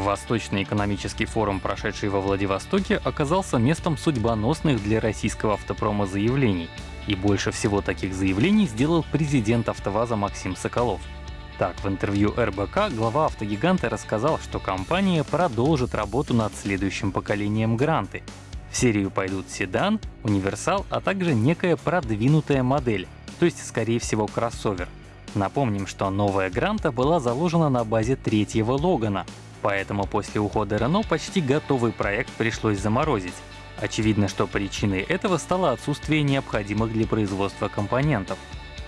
Восточный экономический форум, прошедший во Владивостоке, оказался местом судьбоносных для российского автопрома заявлений. И больше всего таких заявлений сделал президент АвтоВАЗа Максим Соколов. Так, в интервью РБК глава автогиганта рассказал, что компания продолжит работу над следующим поколением Гранты. В серию пойдут седан, универсал, а также некая продвинутая модель, то есть, скорее всего, кроссовер. Напомним, что новая Гранта была заложена на базе третьего Логана, поэтому после ухода Renault почти готовый проект пришлось заморозить. Очевидно, что причиной этого стало отсутствие необходимых для производства компонентов.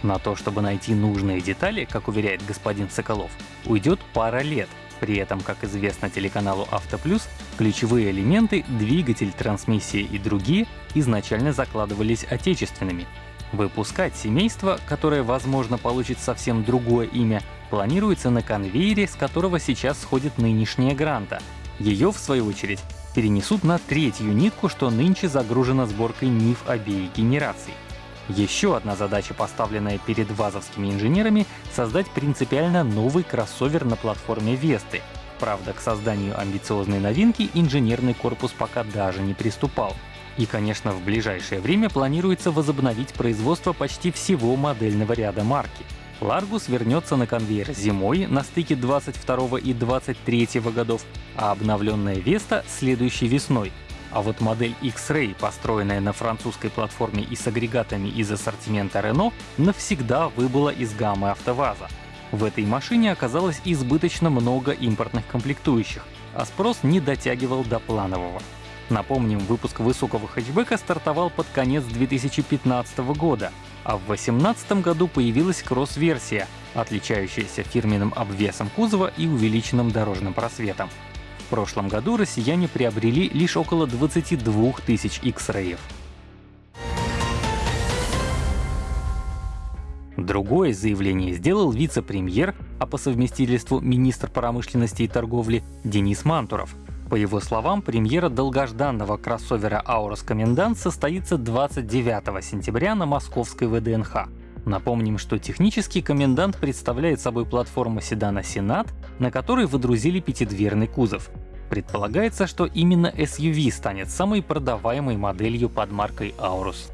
На то, чтобы найти нужные детали, как уверяет господин Соколов, уйдет пара лет. При этом, как известно телеканалу «Автоплюс», ключевые элементы — двигатель, трансмиссия и другие — изначально закладывались отечественными, Выпускать семейство, которое, возможно, получит совсем другое имя, планируется на конвейере, с которого сейчас сходит нынешняя Гранта. Ее, в свою очередь, перенесут на третью нитку, что нынче загружена сборкой НИФ обеих генераций. Еще одна задача, поставленная перед вазовскими инженерами — создать принципиально новый кроссовер на платформе Весты. Правда, к созданию амбициозной новинки инженерный корпус пока даже не приступал. И, конечно, в ближайшее время планируется возобновить производство почти всего модельного ряда марки. Largus вернется на конвейер зимой на стыке 22 и 23 годов, а обновленная Vesta — следующей весной. А вот модель X-Ray, построенная на французской платформе и с агрегатами из ассортимента Renault, навсегда выбыла из гаммы АвтоВАЗа. В этой машине оказалось избыточно много импортных комплектующих, а спрос не дотягивал до планового. Напомним, выпуск высокого хэтчбека стартовал под конец 2015 года, а в 2018 году появилась кросс-версия, отличающаяся фирменным обвесом кузова и увеличенным дорожным просветом. В прошлом году россияне приобрели лишь около 22 тысяч X-Ray. Другое заявление сделал вице-премьер, а по совместительству министр промышленности и торговли Денис Мантуров. По его словам, премьера долгожданного кроссовера Aurus Комендант состоится 29 сентября на московской ВДНХ. Напомним, что технический комендант представляет собой платформу седана Сенат, на которой выдрузили пятидверный кузов. Предполагается, что именно SUV станет самой продаваемой моделью под маркой Aurus.